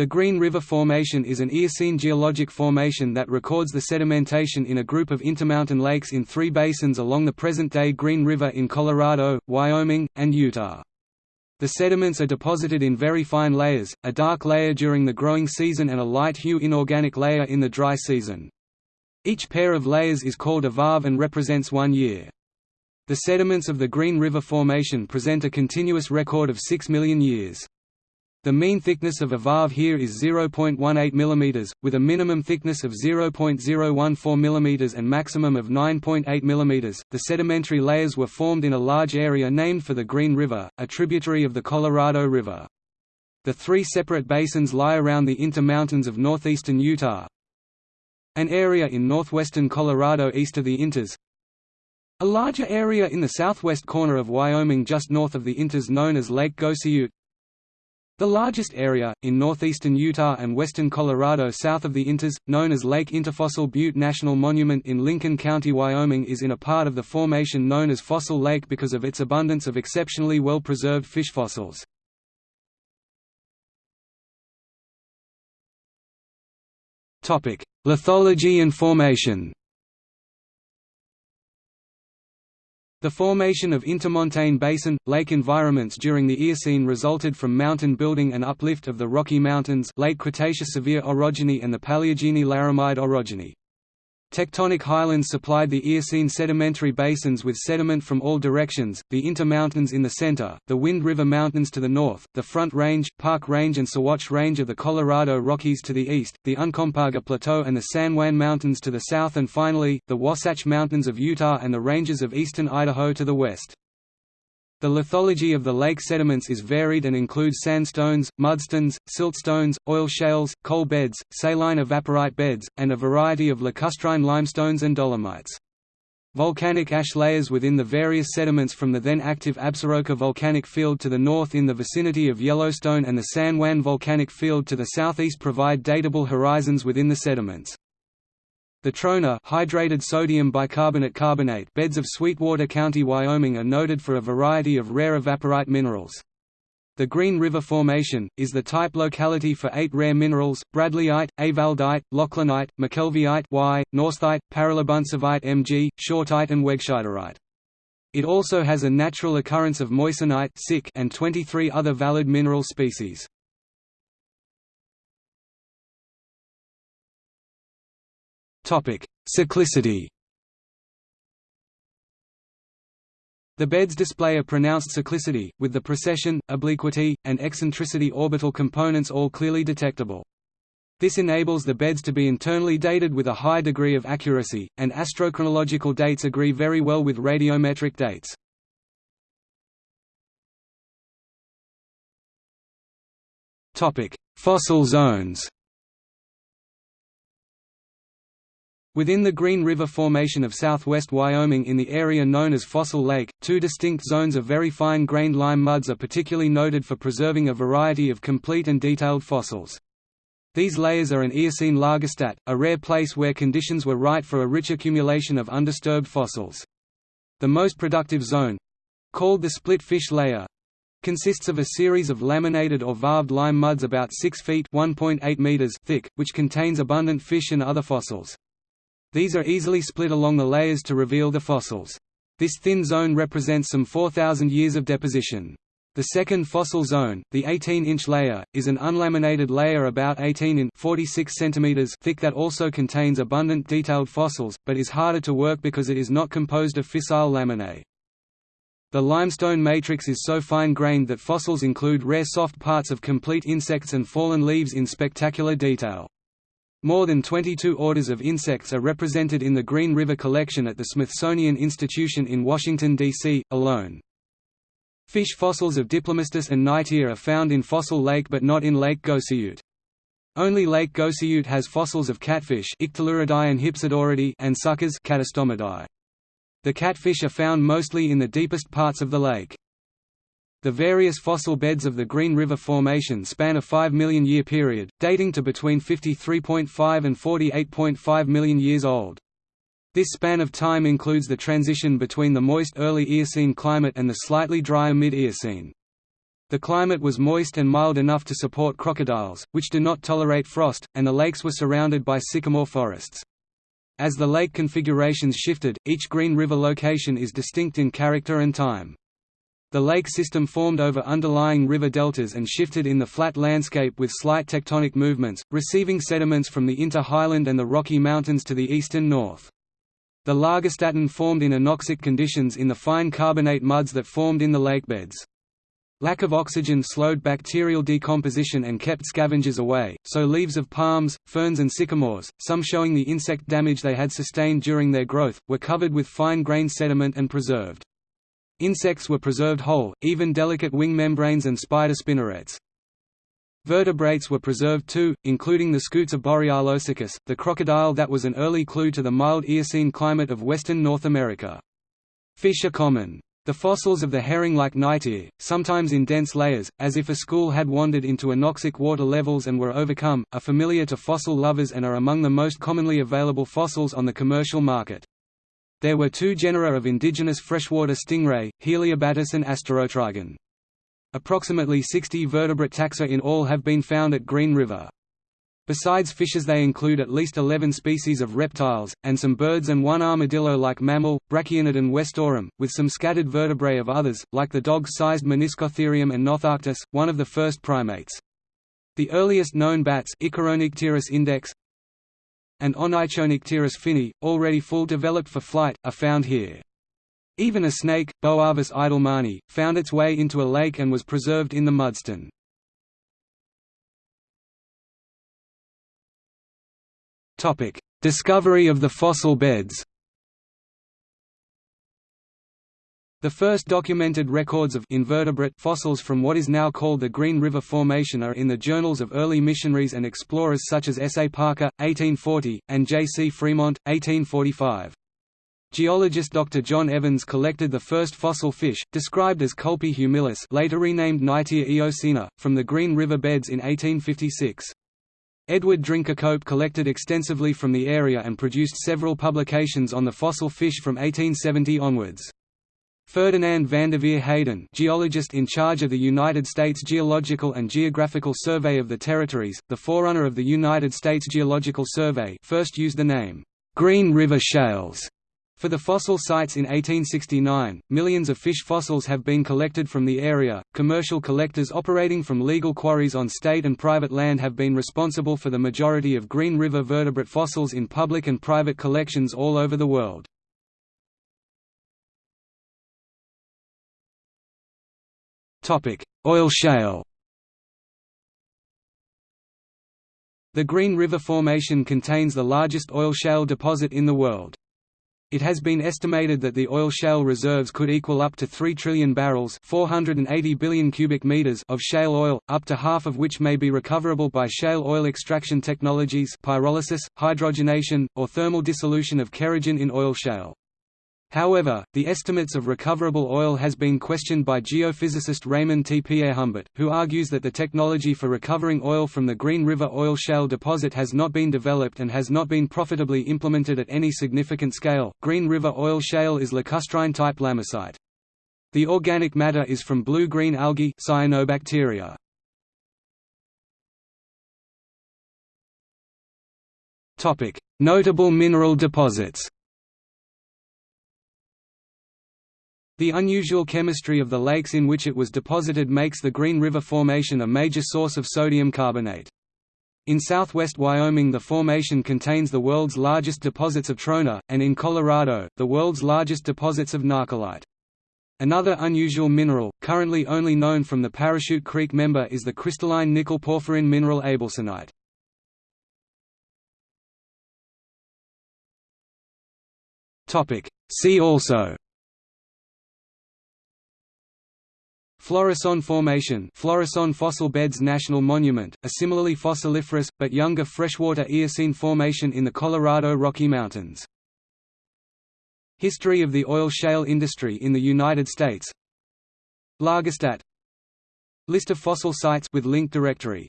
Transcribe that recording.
The Green River Formation is an Eocene geologic formation that records the sedimentation in a group of intermountain lakes in three basins along the present-day Green River in Colorado, Wyoming, and Utah. The sediments are deposited in very fine layers, a dark layer during the growing season and a light hue inorganic layer in the dry season. Each pair of layers is called a varve and represents one year. The sediments of the Green River Formation present a continuous record of 6 million years. The mean thickness of a varve here is 0.18 mm, with a minimum thickness of 0.014 mm and maximum of 9.8 mm. The sedimentary layers were formed in a large area named for the Green River, a tributary of the Colorado River. The three separate basins lie around the Uinta Mountains of northeastern Utah, an area in northwestern Colorado east of the Uintas, a larger area in the southwest corner of Wyoming just north of the Uintas known as Lake Gosiute, the largest area, in northeastern Utah and western Colorado south of the Uintas, known as Lake Uinta Fossil Butte National Monument in Lincoln County, Wyoming is in a part of the formation known as Fossil Lake because of its abundance of exceptionally well-preserved fish fossils. Lithology and formation The formation of intermontane basin, lake environments during the Eocene resulted from mountain building and uplift of the Rocky Mountains late Cretaceous Sevier orogeny and the Paleogene Laramide orogeny. Tectonic highlands supplied the Eocene sedimentary basins with sediment from all directions, the Uinta Mountains in the center, the Wind River Mountains to the north, the Front Range, Park Range and Sawatch Range of the Colorado Rockies to the east, the Uncompahgre Plateau and the San Juan Mountains to the south and finally, the Wasatch Mountains of Utah and the ranges of eastern Idaho to the west. The lithology of the lake sediments is varied and includes sandstones, mudstones, siltstones, oil shales, coal beds, saline evaporite beds, and a variety of lacustrine limestones and dolomites. Volcanic ash layers within the various sediments from the then active Absaroka volcanic field to the north in the vicinity of Yellowstone and the San Juan volcanic field to the southeast provide datable horizons within the sediments. The trona hydrated sodium bicarbonate carbonate beds of Sweetwater County, Wyoming are noted for a variety of rare evaporite minerals. The Green River Formation, is the type locality for eight rare minerals, Bradleyite, ewaldite, loughlinite, mckelveyite Y, norsethite, paralabuntsovite Mg, shortite and wegscheiderite. It also has a natural occurrence of moissanite and 23 other valid mineral species. Cyclicity The beds display a pronounced cyclicity, with the precession, obliquity, and eccentricity orbital components all clearly detectable. This enables the beds to be internally dated with a high degree of accuracy, and astrochronological dates agree very well with radiometric dates. Fossil zones Within the Green River Formation of southwest Wyoming in the area known as Fossil Lake, two distinct zones of very fine-grained lime muds are particularly noted for preserving a variety of complete and detailed fossils. These layers are an Eocene lagerstätte, a rare place where conditions were right for a rich accumulation of undisturbed fossils. The most productive zone—called the split fish layer, consists of a series of laminated or varved lime muds about 6 feet meters thick, which contains abundant fish and other fossils. These are easily split along the layers to reveal the fossils. This thin zone represents some 4,000 years of deposition. The second fossil zone, the 18-inch layer, is an unlaminated layer about 18 in 46 centimeters thick that also contains abundant detailed fossils, but is harder to work because it is not composed of fissile laminae. The limestone matrix is so fine-grained that fossils include rare soft parts of complete insects and fallen leaves in spectacular detail. More than 22 orders of insects are represented in the Green River Collection at the Smithsonian Institution in Washington, D.C., alone. Fish fossils of Diplomystus and Knightia are found in Fossil Lake but not in Lake Gosiute. Only Lake Gosiute has fossils of catfish and and suckers The catfish are found mostly in the deepest parts of the lake. The various fossil beds of the Green River Formation span a 5 million year period, dating to between 53.5 and 48.5 million years old. This span of time includes the transition between the moist early Eocene climate and the slightly drier mid-Eocene. The climate was moist and mild enough to support crocodiles, which do not tolerate frost, and the lakes were surrounded by sycamore forests. As the lake configurations shifted, each Green River location is distinct in character and time. The lake system formed over underlying river deltas and shifted in the flat landscape with slight tectonic movements, receiving sediments from the Uinta Highland and the Rocky Mountains to the east and north. The Lagerstätten formed in anoxic conditions in the fine carbonate muds that formed in the lakebeds. Lack of oxygen slowed bacterial decomposition and kept scavengers away, so leaves of palms, ferns and sycamores, some showing the insect damage they had sustained during their growth, were covered with fine-grained sediment and preserved. Insects were preserved whole, even delicate wing membranes and spider spinnerets. Vertebrates were preserved too, including the scutes of Borealosuchus, the crocodile that was an early clue to the mild Eocene climate of western North America. Fish are common. The fossils of the herring-like Knightia, sometimes in dense layers, as if a school had wandered into anoxic water levels and were overcome, are familiar to fossil lovers and are among the most commonly available fossils on the commercial market. There were two genera of indigenous freshwater stingray, Heliobatis and Asterotrygon. Approximately 60 vertebrate taxa in all have been found at Green River. Besides fishes they include at least 11 species of reptiles, and some birds and one armadillo-like mammal, Brachianodon westorum, with some scattered vertebrae of others, like the dog-sized Meniscotherium and Notharctus, one of the first primates. The earliest known bats Icaronycteris index, and Onychonycteris finni, already full developed for flight, are found here. Even a snake, Boavus edelmani, found its way into a lake and was preserved in the mudstone. Discovery of the fossil beds The first documented records of invertebrate fossils from what is now called the Green River Formation are in the journals of early missionaries and explorers such as S. A. Parker, 1840, and J. C. Fremont, 1845. Geologist Dr. John Evans collected the first fossil fish, described as Clupea humilis later renamed Knightia eocena, from the Green River beds in 1856. Edward Drinker Cope collected extensively from the area and produced several publications on the fossil fish from 1870 onwards. Ferdinand Vandeveer Hayden geologist in charge of the United States Geological and Geographical Survey of the Territories, the forerunner of the United States Geological Survey first used the name, "'Green River Shales' For the fossil sites in 1869, millions of fish fossils have been collected from the area. Commercial collectors operating from legal quarries on state and private land have been responsible for the majority of Green River vertebrate fossils in public and private collections all over the world. Oil shale The Green River Formation contains the largest oil shale deposit in the world. It has been estimated that the oil shale reserves could equal up to 3 trillion barrels 480 billion cubic meters of shale oil, up to half of which may be recoverable by shale oil extraction technologies pyrolysis, hydrogenation, or thermal dissolution of kerogen in oil shale. However, the estimates of recoverable oil has been questioned by geophysicist Raymond T. Pierrehumbert, who argues that the technology for recovering oil from the Green River oil shale deposit has not been developed and has not been profitably implemented at any significant scale. Green River oil shale is lacustrine type lamosite. The organic matter is from blue-green algae cyanobacteria. Notable mineral deposits. The unusual chemistry of the lakes in which it was deposited makes the Green River Formation a major source of sodium carbonate. In southwest Wyoming the formation contains the world's largest deposits of trona, and in Colorado, the world's largest deposits of nahcolite. Another unusual mineral, currently only known from the Parachute Creek member is the crystalline nickel porphyrin mineral abelsonite. See also Florissant Formation Florissant Fossil Beds National Monument, a similarly fossiliferous, but younger freshwater Eocene formation in the Colorado Rocky Mountains. History of the oil shale industry in the United States. Lagerstätte List of fossil sites with link directory